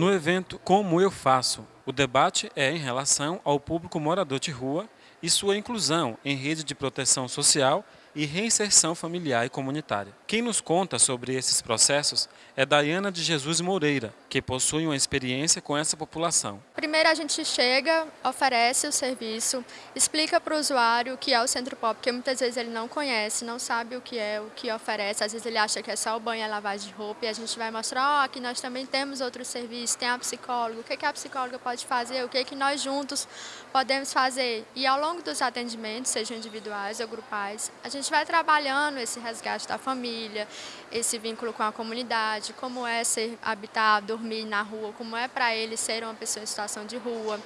No evento Como Eu Faço, o debate é em relação ao público morador de rua e sua inclusão em rede de proteção social e reinserção familiar e comunitária. Quem nos conta sobre esses processos é Dayana de Jesus Moreira, que possui uma experiência com essa população. Primeiro a gente chega, oferece o serviço, explica para o usuário o que é o Centro Pop, porque muitas vezes ele não conhece, não sabe o que é, o que oferece, às vezes ele acha que é só o banho e a lavagem de roupa, e a gente vai mostrar, ó, oh, aqui nós também temos outros serviços, tem a psicóloga, o que, que a psicóloga pode fazer, o que, que nós juntos podemos fazer. E ao longo dos atendimentos, sejam individuais ou grupais, a gente gente vai trabalhando esse resgate da família, esse vínculo com a comunidade, como é ser habitar, dormir na rua, como é para ele ser uma pessoa em situação de rua,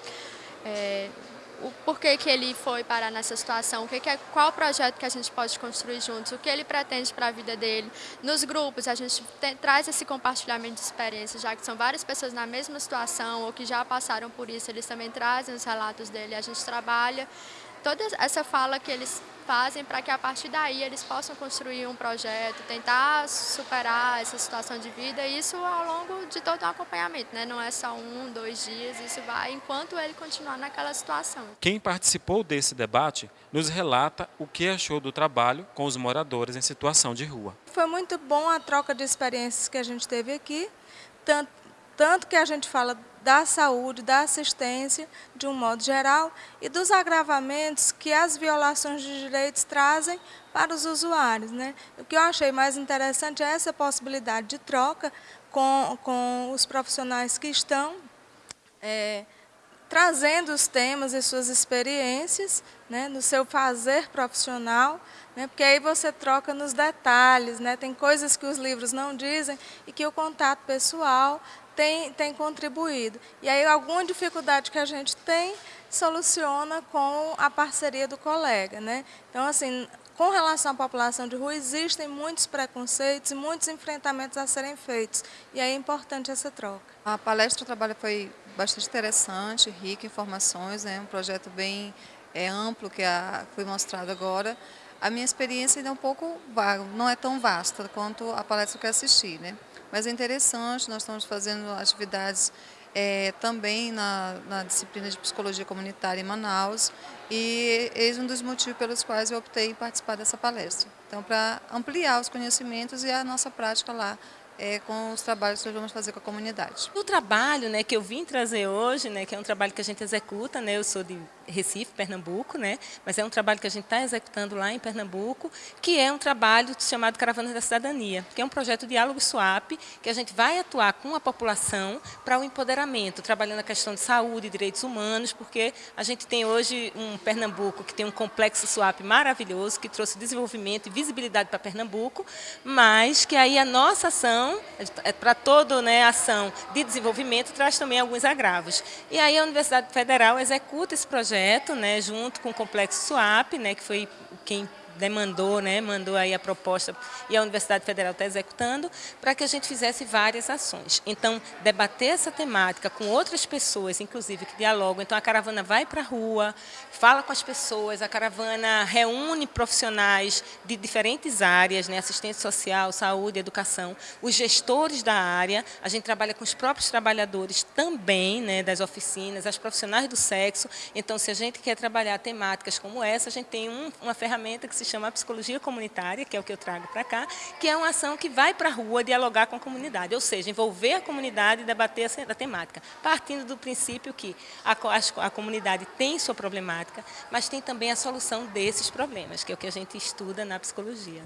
é, o porquê que ele foi parar nessa situação, o que que é, qual projeto que a gente pode construir juntos, o que ele pretende para a vida dele. Nos grupos, a gente tem, traz esse compartilhamento de experiências, já que são várias pessoas na mesma situação ou que já passaram por isso, eles também trazem os relatos dele, a gente trabalha toda essa fala que eles fazem para que a partir daí eles possam construir um projeto, tentar superar essa situação de vida, e isso ao longo de todo o acompanhamento, né? não é só um, dois dias, isso vai enquanto ele continuar naquela situação. Quem participou desse debate nos relata o que achou do trabalho com os moradores em situação de rua. Foi muito bom a troca de experiências que a gente teve aqui, tanto, tanto que a gente fala da saúde, da assistência, de um modo geral, e dos agravamentos que as violações de direitos trazem para os usuários. Né? O que eu achei mais interessante é essa possibilidade de troca com, com os profissionais que estão é, trazendo os temas e suas experiências né, no seu fazer profissional, né, porque aí você troca nos detalhes, né, tem coisas que os livros não dizem e que o contato pessoal tem, tem contribuído. E aí alguma dificuldade que a gente tem, soluciona com a parceria do colega. Né? Então, assim, com relação à população de rua, existem muitos preconceitos e muitos enfrentamentos a serem feitos. E aí é importante essa troca. A palestra o trabalho foi bastante interessante, rica em informações, né? um projeto bem é, amplo que a, foi mostrado agora. A minha experiência ainda é um pouco vaga, não é tão vasta quanto a palestra que eu assisti. Né? Mas é interessante, nós estamos fazendo atividades é, também na, na, disciplina de Psicologia Comunitária em Manaus e eis um dos motivos pelos quais eu optei em participar dessa palestra. Então, para ampliar os conhecimentos e a nossa prática lá é, com os trabalhos que nós vamos fazer com a comunidade. O trabalho né, que eu vim trazer hoje, né, que é um trabalho que a gente executa, né, eu sou de Recife, Pernambuco, né, mas é um trabalho que a gente está executando lá em Pernambuco, que é um trabalho chamado Caravanas da Cidadania, que é um projeto Diálogo Swap, que a gente vai atuar com a população para o empoderamento, trabalhando a questão de saúde e direitos humanos, porque a gente tem hoje um Pernambuco que tem um complexo swap maravilhoso, que trouxe desenvolvimento e visibilidade para Pernambuco, mas que aí a nossa ação é, para toda né, ação de desenvolvimento, traz também alguns agravos. E aí a Universidade Federal executa esse projeto, né, junto com o Complexo SWAP, né, que foi quem demandou, né, mandou aí a proposta e a Universidade Federal está executando, para que a gente fizesse várias ações. Então, debater essa temática com outras pessoas, inclusive, que dialogam. Então, a caravana vai para a rua, fala com as pessoas, a caravana reúne profissionais de diferentes áreas, né, assistência social, saúde, educação, os gestores da área, a gente trabalha com os próprios trabalhadores também, né, das oficinas, as profissionais do sexo. Então, se a gente quer trabalhar temáticas como essa, a gente tem um, uma ferramenta que se se chama Psicologia Comunitária, que é o que eu trago para cá, que é uma ação que vai para a rua dialogar com a comunidade, ou seja, envolver a comunidade e debater a temática, partindo do princípio que a, a, a comunidade tem sua problemática, mas tem também a solução desses problemas, que é o que a gente estuda na psicologia.